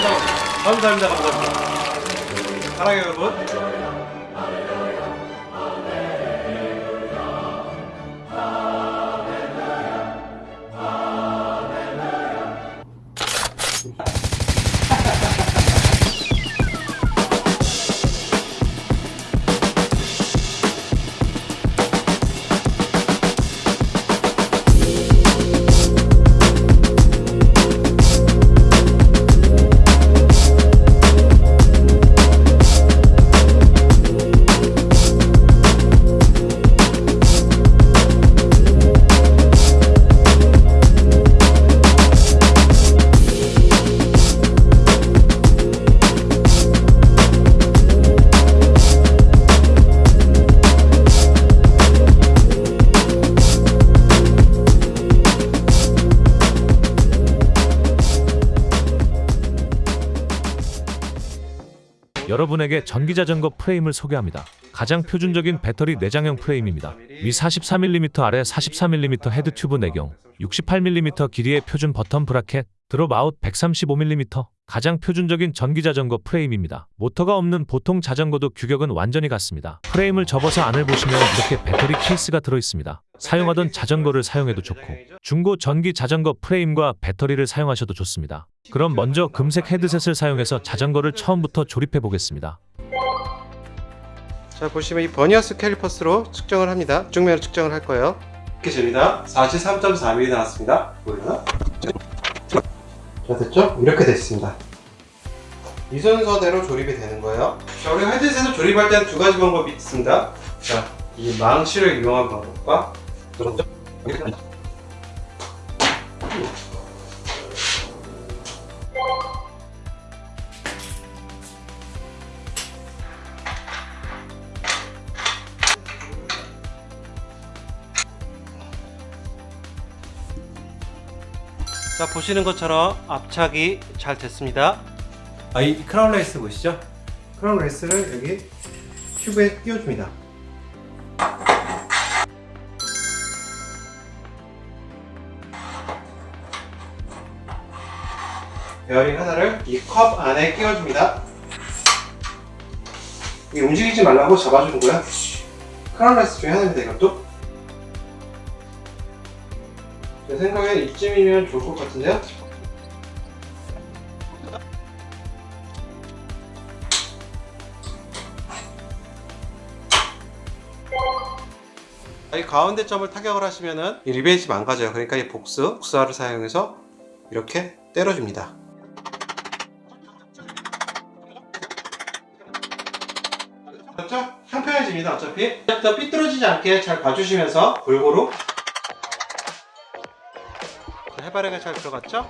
감사합니다. 감사합니다. 감사합니다. 사랑해요, 여러분. 여러분에게 전기자전거 프레임을 소개합니다. 가장 표준적인 배터리 내장형 프레임입니다. 위 44mm 아래 44mm 헤드 튜브 내경, 68mm 길이의 표준 bottom bracket, dropout 135mm 가장 표준적인 전기자전거 프레임입니다. 모터가 없는 보통 자전거도 규격은 완전히 같습니다. 프레임을 접어서 안을 보시면 이렇게 배터리 케이스가 들어있습니다. 사용하던 자전거를 사용해도 좋고 중고 전기 자전거 프레임과 배터리를 사용하셔도 좋습니다. 그럼 먼저 금색 헤드셋을 사용해서 자전거를 처음부터 조립해 보겠습니다. 자 보시면 이 버니어스 캘리퍼스로 측정을 합니다. 쭉면으로 측정을 할 거예요. 이렇게 됩니다. 43.4mm 나왔습니다. 보이나? 자 됐죠? 이렇게 됐습니다. 이 순서대로 조립이 되는 거예요. 자 우리 헤드셋을 조립할 때는 두 가지 방법이 있습니다. 자이 망치를 이용한 방법과 자 보시는 것처럼 압착이 잘 됐습니다. 아, 이 crown race 보시죠? crown race를 여기 튜브에 끼워줍니다. 베어링 하나를 이 컵 안에 끼워줍니다. 이 움직이지 말라고 잡아주는 거야. crown race 중에 하나입니다 이것도 생각엔 이쯤이면 좋을 것 같은데요? 이 가운데 점을 타격을 하시면은 이 리베이지 망가져요. 그러니까 이 복스, 복사를 사용해서 이렇게 때려줍니다. 그렇죠? 평평해집니다. 어차피 더 삐뚤어지지 않게 잘 봐주시면서 골고루 해바라기가 잘 들어갔죠?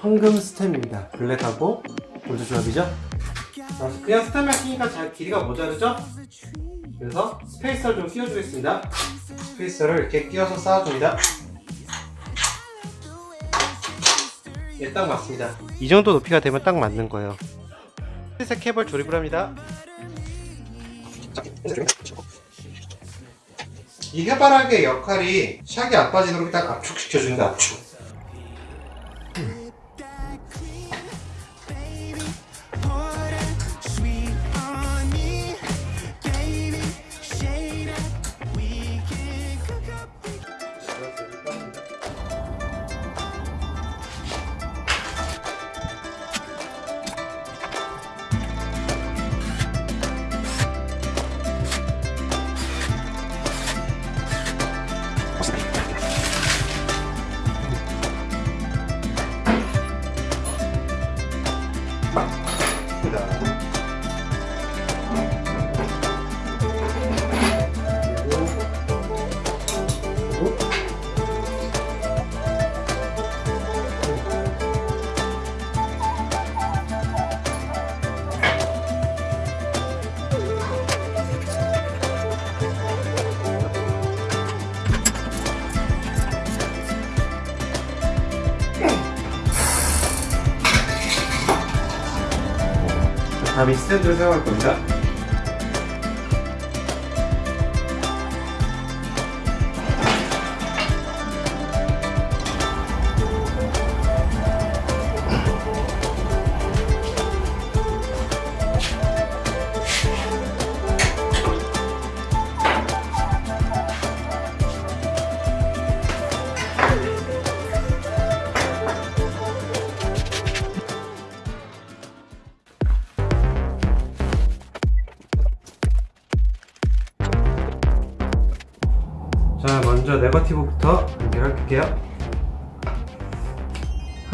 황금 stem입니다. 블랙하고 골드 조합이죠? 그냥 stem만 끼니까 잘 길이가 모자르죠? 그래서 spacer를 좀 끼워주겠습니다. spacer를 이렇게 끼워서 쌓아줍니다. 예, 딱 맞습니다. 이 정도 높이가 되면 딱 맞는 거예요. 흰색 캡을 조립을 합니다. 이 해바라기의 역할이 샥이 안 빠지도록 딱 압축시켜주는 압축. 다 음에 스탠드를 사용할 겁니다.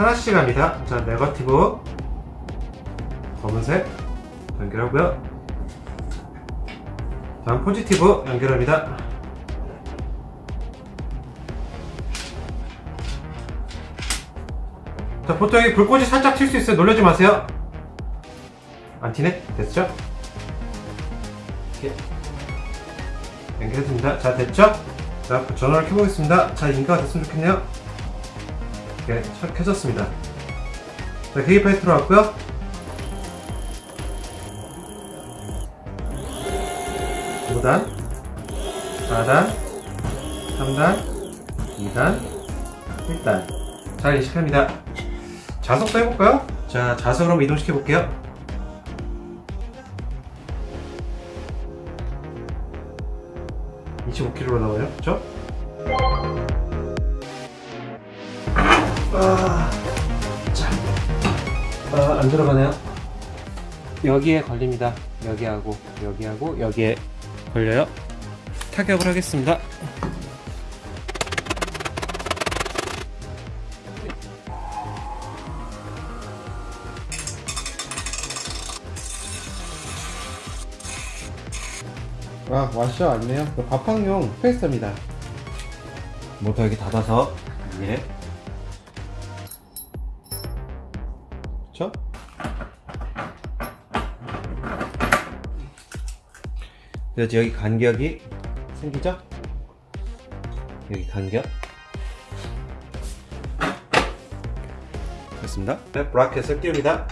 하나씩 합니다. 자 네거티브. 검은색 연결하고요. 다음 포지티브 연결합니다. 자 보통 여기 불꽃이 살짝 튈 수 있어요. 놀라지 마세요. 안 튀네? 됐죠? 이렇게 연결해줍니다. 자 됐죠? 자 전원을 켜보겠습니다. 자 인가가 됐으면 좋겠네요 이렇게 켜- 켜졌습니다. 자 계기판에 들어왔고요. 5단 4단 3단 2단 1단. 잘 인식합니다. 자석도 해볼까요? 자 자석으로 한번 이동시켜 볼게요. 25kg로 나와요. 그쵸? 안 들어가네요? 여기에 걸립니다. 여기하고 여기하고 여기에 걸려요. 타격을 하겠습니다. 아 와셔 아니네요. 밥팡용 페이스입니다. 모터 여기 닫아서 위에 그쵸? 그래서 여기 간격이 생기죠? 여기 간격. 됐습니다. 네, 브라켓을 띄웁니다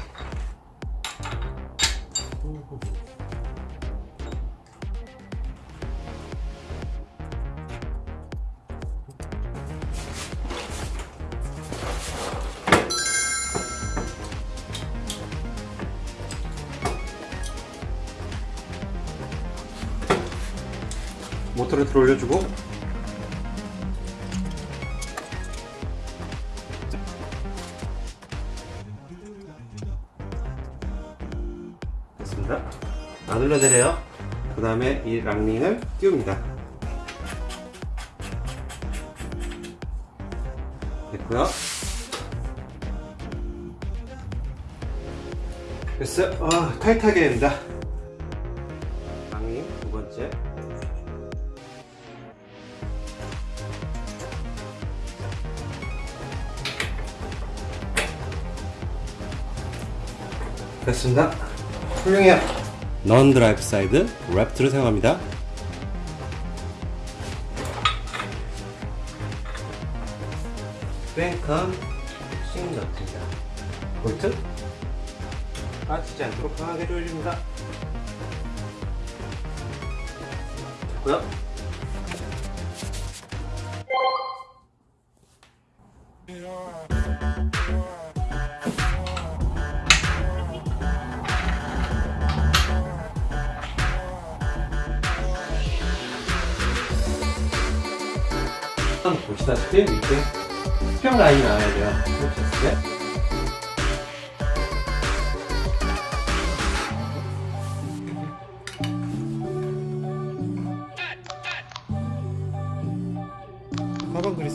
됐어요 아, 타이트하게 됩니다 lock ring 두 번째 됐습니다. 훌륭해요. non drive side left를 사용합니다. 뱅컴 싱너트입니다. 볼트 빠지지 않도록 강하게 조여줍니다. 됐고요. 보시다시피 이렇게 수평 라인이 나와야 돼요. 이렇게 했을 때.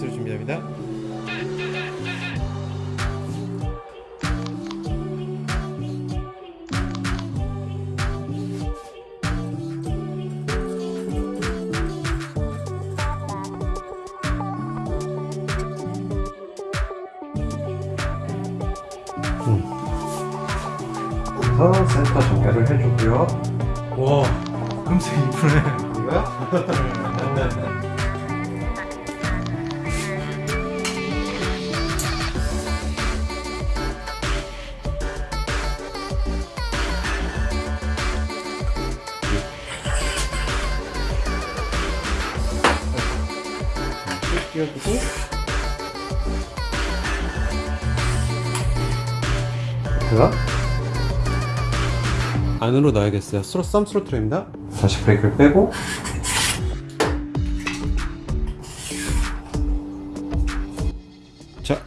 그리스를 준비합니다. 그래서 센터 정렬을 해주고요. 와 금세 이쁘네 이거요? 안으로 넣어야겠어요. 스로 thumb throttle입니다. 다시 브레이크를 빼고 자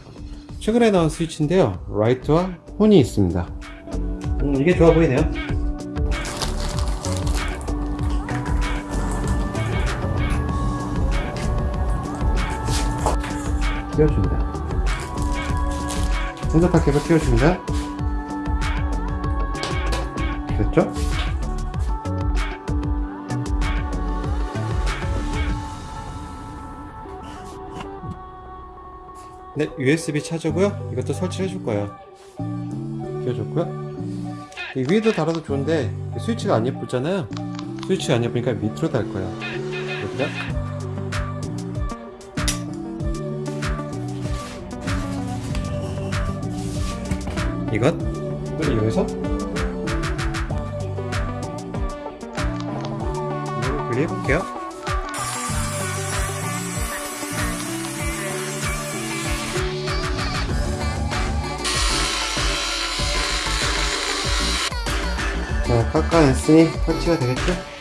최근에 나온 스위치인데요. 라이트와 혼이 있습니다. 음, 이게 좋아 보이네요. 끼워줍니다 핸드파 케이블 끼워줍니다 됐죠? 네, USB 차저고요. 이것도 설치해 줄 거예요. 끼워줬고요. 이 위에도 달아도 좋은데 스위치가 안 예쁘잖아요. 스위치가 안 예쁘니까 밑으로 달 거예요. 여기다. 이것을 이용해서 분리해 볼게요. 자, 깎아냈으니 설치가 되겠죠?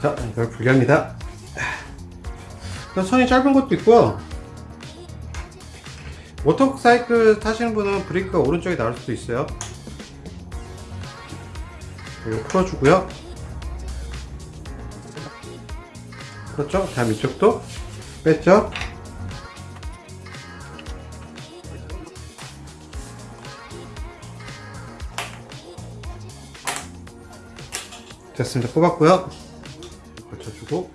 자, 이걸 분리합니다. 선이 짧은 것도 있고요. 모터사이클 타시는 분은 브레이크가 오른쪽에 나올 수도 있어요. 이거 풀어주고요. 그렇죠? 다음 이쪽도 뺐죠? 됐습니다. 뽑았고요. 걸쳐주고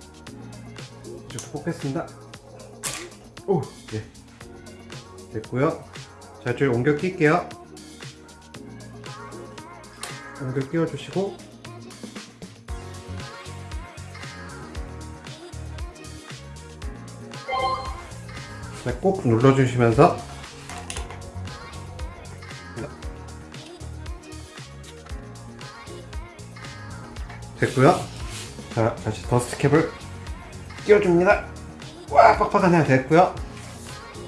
이쪽도 뽑겠습니다. 오, 예. 됐고요. 자, 이쪽에 옮겨 낄게요. 옮겨 끼워주시고 자, 꼭 눌러주시면서 됐고요. 자, 다시 더스트 캡을 끼워줍니다. 와, 빡빡하네요. 됐고요.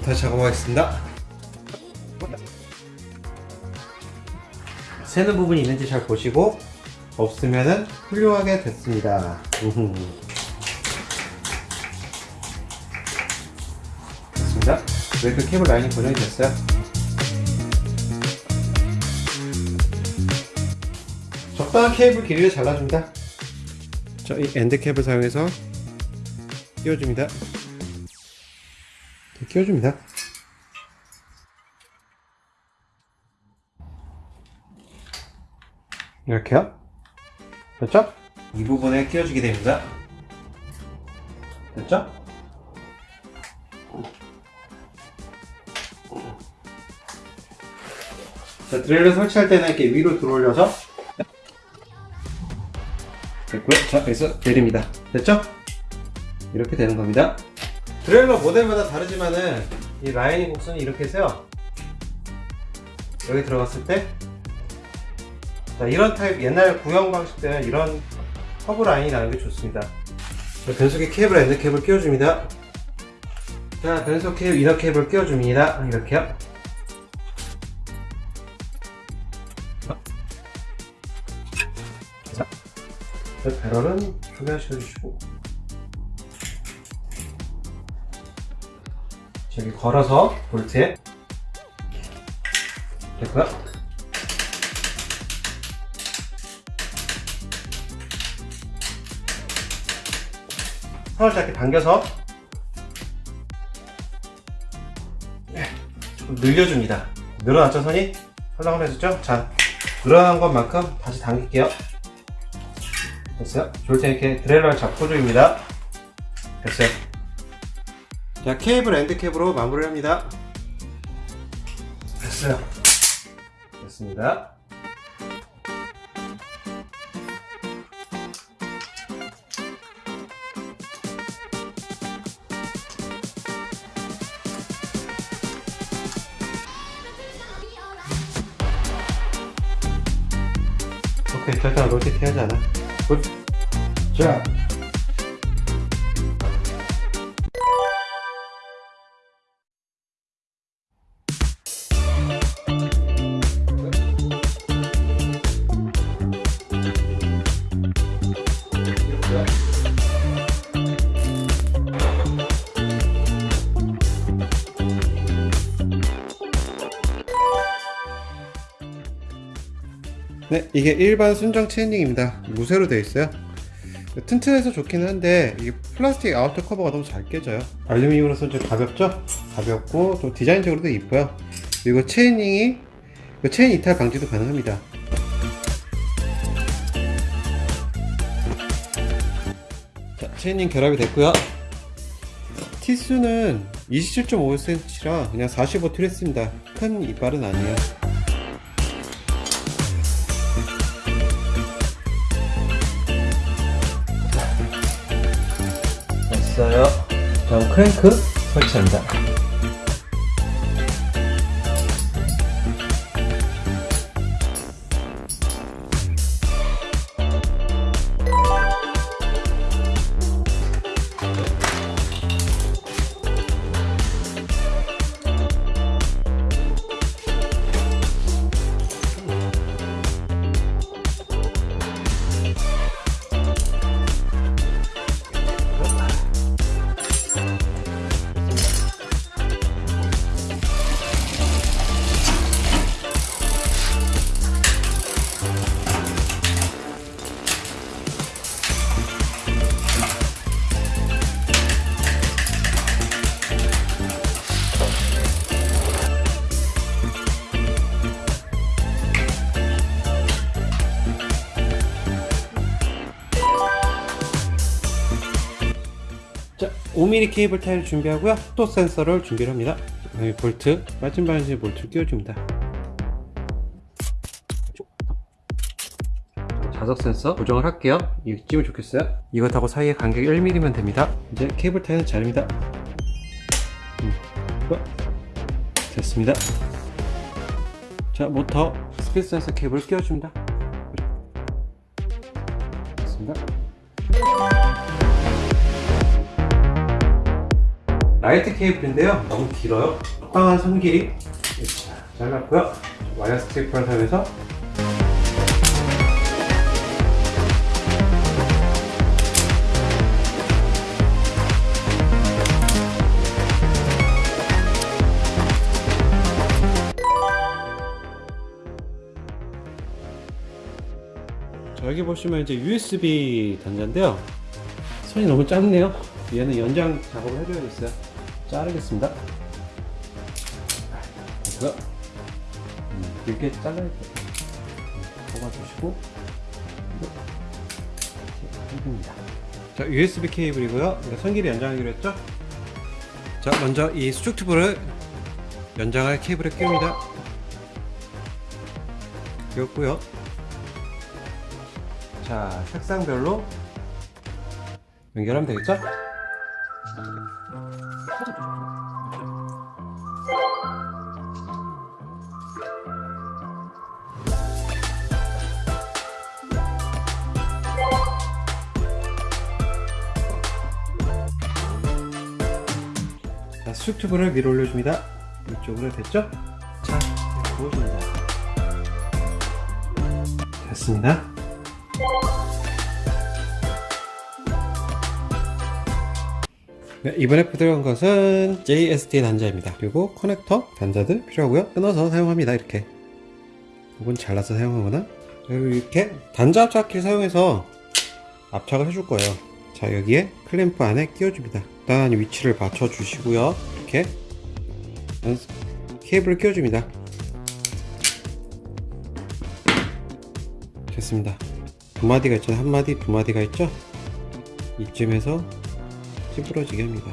다시 작업하겠습니다. 새는 부분이 있는지 잘 보시고 없으면은 훌륭하게 됐습니다. 됐습니다. 웨이크 케이블 라인이 고정이 됐어요. 적당한 케이블 길이를 잘라줍니다. 자, 이 end cap을 사용해서 끼워줍니다. 이렇게 끼워줍니다. 이렇게요. 됐죠? 이 부분에 끼워주게 됩니다. 됐죠? 자, derailleur를 설치할 때는 이렇게 위로 들어올려서 됐고요. 자, 여기서 내립니다. 됐죠? 이렇게 되는 겁니다. derailleur 모델마다 다르지만은 이 라인이 곡선이 이렇게 해서요. 여기 들어갔을 때 자, 이런 타입 옛날 구형 방식 때는 이런 커브 라인이 나는 게 좋습니다. 자, 변속기 케이블 end cap을 끼워줍니다. 자, 변속 케이블, 이너 케이블 끼워줍니다. 이렇게요. 배럴은 조결시켜주시고 저기 걸어서 볼트에 됐고요. 선을 짧게 당겨서 네, 조금 늘려줍니다. 늘어났죠 선이? 헐렁헐렁해졌죠? 자, 늘어난 것만큼 다시 당길게요. 됐어요? 좋을 때 이렇게 derailleur를 잡고 조입니다. 됐어요. 자, 케이블 end cap으로 마무리를 합니다. 됐어요. 됐습니다. 오케이, 절대 롤테이크 하지 않아. 굿. 자. 네, 이게 일반 순정 chainring입니다. 무쇠로 되어 있어요. 튼튼해서 좋긴 한데 이게 플라스틱 outer 커버가 너무 잘 깨져요. 알루미늄으로서 좀 가볍죠? 가볍고 좀 디자인적으로도 이뻐요. 그리고 chainring이 그 체인 이탈 방지도 가능합니다. 자, chainring 결합이 됐고요. 티수는 27.5cm라 그냥 45 트레스입니다. 큰 이빨은 아니에요. 다음 크랭크 설치합니다. 5mm 케이블 타이를 준비하고요. 또 센서를 준비를 합니다. 여기 볼트, 빠진 반지 볼트를 끼워줍니다. 자석 센서 고정을 할게요. 이거 찌면 좋겠어요. 이것하고 사이의 간격이 1mm면 됩니다. 이제 케이블 타이는 자릅니다. 음. 됐습니다. 자, 모터 스피드 센서 케이블 끼워줍니다. 됐습니다. 라이트 케이블인데요. 너무 길어요. 적당한 선 길이. 자, 잘랐고요. wire stripper를 사용해서. 자, 여기 보시면 이제 USB 단자인데요. 손이 너무 짧네요. 얘는 연장 작업을 해줘야겠어요 자르겠습니다. 음, 길게 잘라야 돼요. 음, 뽑아주시고 해줍니다. 자 USB 케이블이고요. 선길이 연장하기로 했죠? 자 먼저 이 수축 튜브를 연장할 케이블에 끼웁니다. 끼웠고요. 자 색상별로 연결하면 되겠죠? 수축튜브를 위로 올려줍니다. 이쪽으로 됐죠? 자, 부어줍니다. 됐습니다. 네, 이번에 들어간 것은 JST 단자입니다. 그리고 커넥터 단자들 필요하고요. 끊어서 사용합니다. 이렇게. 이건 잘라서 사용하거나 그리고 이렇게 단자 압착기를 사용해서 압착을 해줄 거예요. 자 여기에 클램프 안에 끼워줍니다. 일단 위치를 맞춰 주시고요. 이렇게 케이블을 끼워줍니다. 됐습니다. 두 마디가 있잖아요. 한 마디, 두 마디가 있죠? 이쯤에서 찌부러지게 합니다.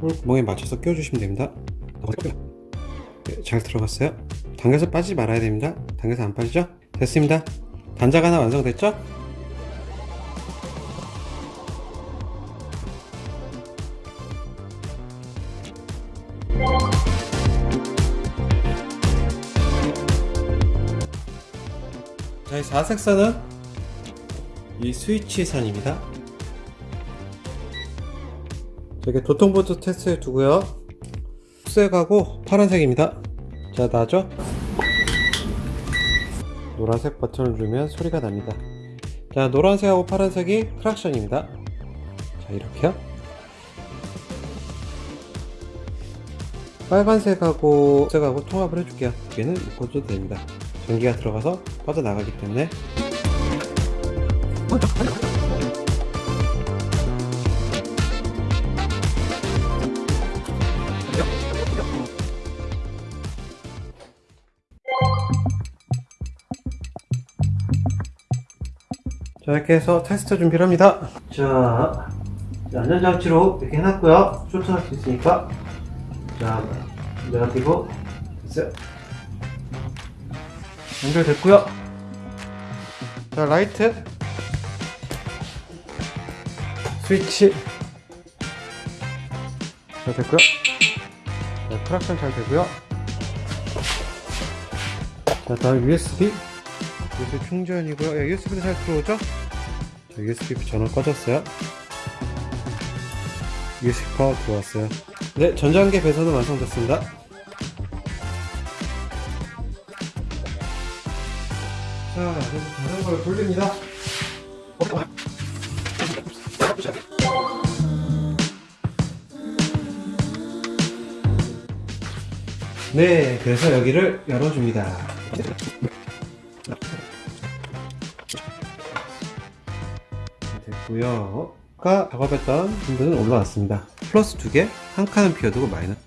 홀 구멍에 맞춰서 끼워주시면 됩니다. 네, 잘 들어갔어요. 당겨서 빠지지 말아야 됩니다. 당겨서 안 빠지죠? 됐습니다. 단자가 하나 완성됐죠? 자, 이 4색선은 이 스위치 선입니다. 저게 도통보드 테스트에 두고요. 색하고 파란색입니다. 자, 나죠? 노란색 버튼을 누르면 소리가 납니다. 자, 노란색하고 파란색이 크락션입니다. 자, 이렇게요. 빨간색하고 색하고 통합을 해줄게요. 얘는 묶어줘도 됩니다. 전기가 들어가서 빠져나가기 때문에 이렇게 해서 테스트 준비를 합니다. 자 안전장치로 이렇게 해놨고요. 쇼트할 수 있으니까. 자 negative 됐어요. 연결됐고요. 자 라이트. 스위치. 잘 됐고요. 자 크락션 잘 되고요. 자 다음 USB USB 충전이고요. 예, USB도 잘 들어오죠? 자, USB 전원 꺼졌어요 USB 파워 들어왔어요 네 전장계 배선은 완성됐습니다 자 이제 자전거를 돌립니다 네 그래서 여기를 열어줍니다 됐고요 아까 작업했던 분들은 올라왔습니다. 플러스 두개 한 칸은 비워두고 마이너스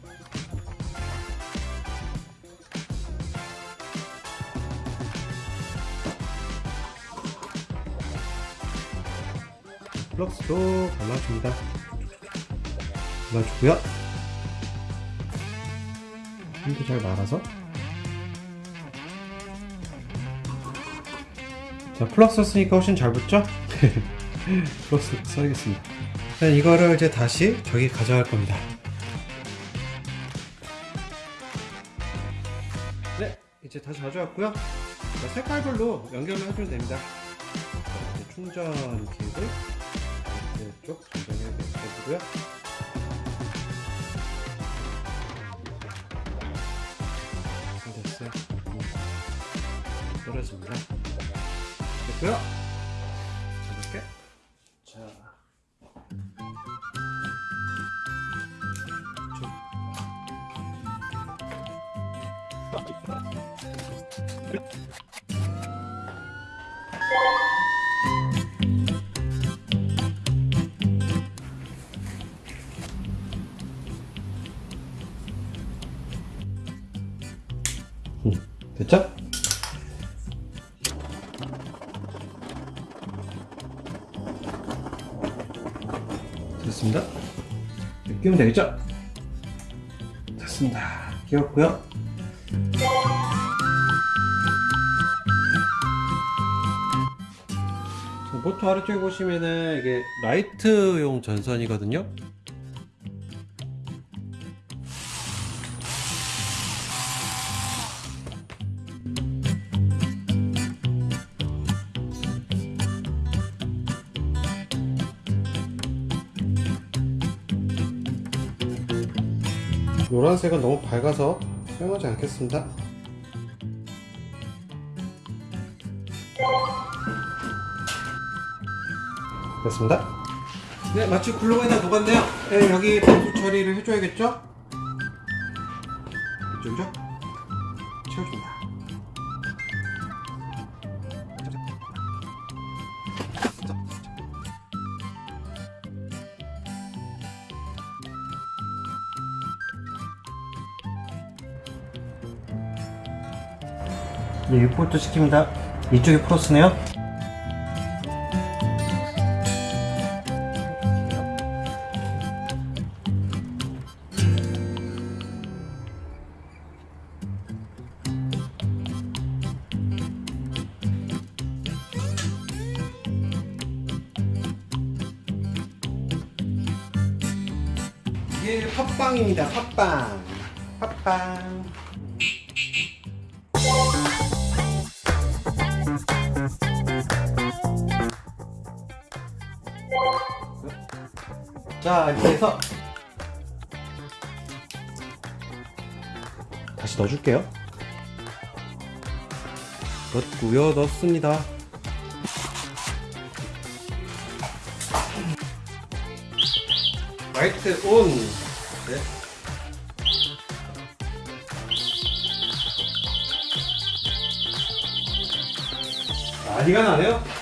플럭스도 발라줍니다. 발라주고요. 힘도 잘 말아서. 자 플럭스 쓰니까 훨씬 잘 붙죠? 플럭스 써야겠습니다. 자, 이거를 이제 다시 저기 가져갈 겁니다. 네, 이제 다시 가져왔고요. 자, 색깔별로 연결을 해주면 됩니다. 충전 케이블 이쪽 연결해 주고요. 됐어요. 음. 떨어집니다. 됐고요. 끼우면 되겠죠? 됐습니다. 자, 모터 아래쪽에 보시면은 이게 라이트용 전선이거든요. 노란색은 너무 밝아서 사용하지 않겠습니다. 됐습니다. 네, 마치 글루건이 다 녹았네요. 네, 여기 방수 처리를 해줘야겠죠? 이쪽이죠? 6볼트 시킵니다. 이쪽이 플러스네요. 이게 팟빵입니다. 팟빵. 팟빵. 자, 이렇게 해서 다시 넣어줄게요. 넣고요, 넣습니다. 라이트 온. 네. 난리가 나네요.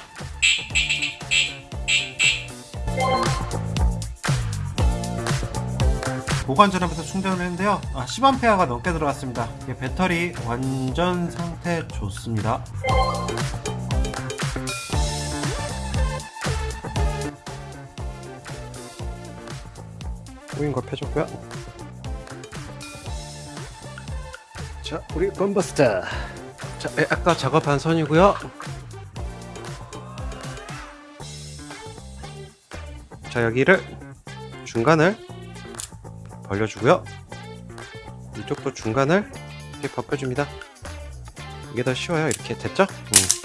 보관 전압에서 충전을 했는데요. 아, 10A가 넘게 들어갔습니다. 배터리 완전 상태 좋습니다. 꼬인 거 펴줬고요. 자, 우리 건버스터. 자, 예, 아까 작업한 선이고요. 자, 여기를 중간을 벌려주고요. 이쪽도 중간을 이렇게 벗겨줍니다. 이게 더 쉬워요. 이렇게 됐죠? 음.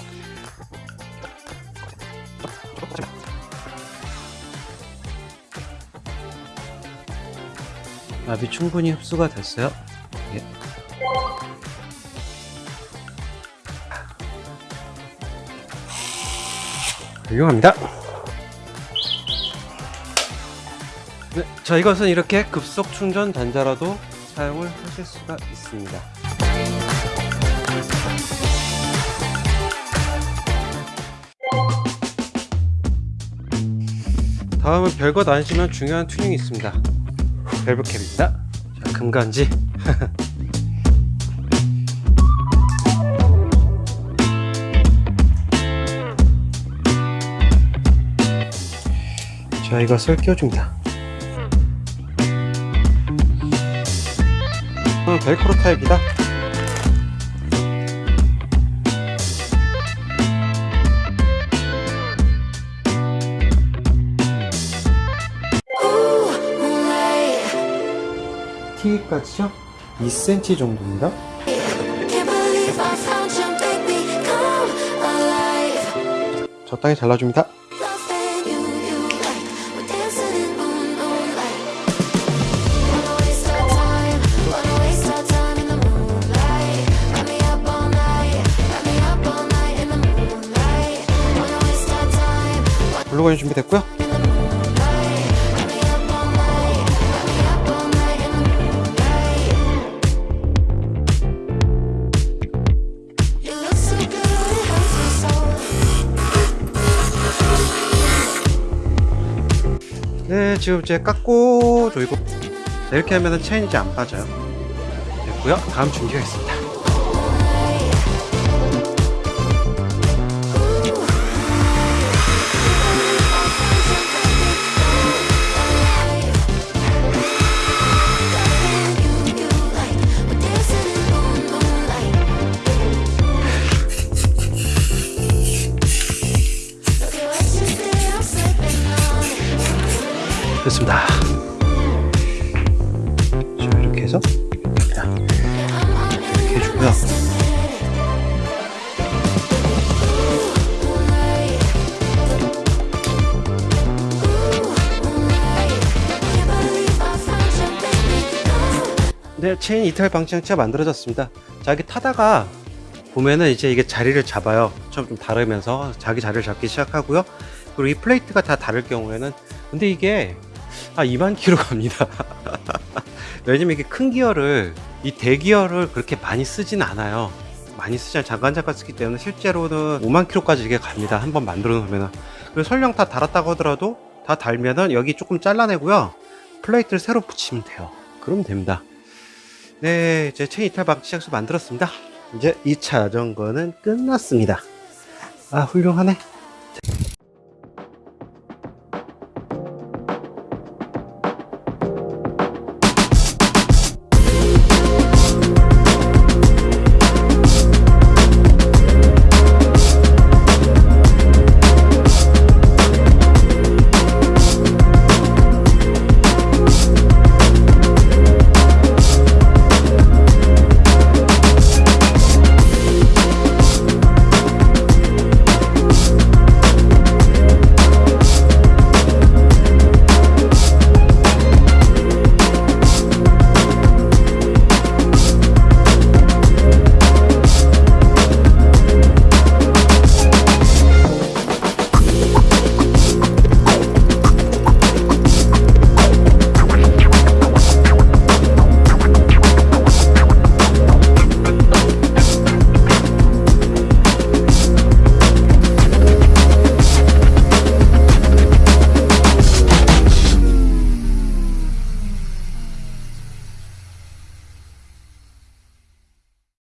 압이 충분히 흡수가 됐어요. 예. 훌륭합니다. 네, 자 이것은 이렇게 급속 충전 단자라도 사용을 하실 수가 있습니다. 다음은 별것 아니지만 중요한 튜닝이 있습니다. 밸브캡입니다. 자, 금간지. 자, 이것을 끼워줍니다. 어, 벨크로 타입이다. T까지요? 2cm 정도입니다. 적당히 잘라줍니다. 블루건이 준비됐고요. 네, 지금 이제 깎고 조이고 네, 이렇게 하면은 체인이 안 빠져요. 됐고요. 다음 준비가 있습니다. 됐습니다. 자, 이렇게 해서 자, 이렇게 해주고요. 네, 체인 이탈 방지 장치가 만들어졌습니다. 자, 이게 타다가 보면은 이제 이게 자리를 잡아요. 처음 좀 다르면서 자기 자리를 잡기 시작하고요. 그리고 이 플레이트가 다 닳을 경우에는 근데 이게 아 2만 킬로 갑니다. 왜냐면 이게 큰 기어를 이 대기어를 그렇게 많이 쓰진 않아요. 많이 쓰지 않 잠깐 잠깐 쓰기 때문에 실제로는 5만 킬로까지 이게 갑니다. 한번 만들어 놓으면은 그리고 설령 다 닳았다고 하더라도 다 닳으면은 여기 조금 잘라내고요. 플레이트를 새로 붙이면 돼요. 그러면 됩니다. 네, 이제 체인 이탈 방지 장치 만들었습니다. 이제 2차 자전거는 끝났습니다. 아, 훌륭하네.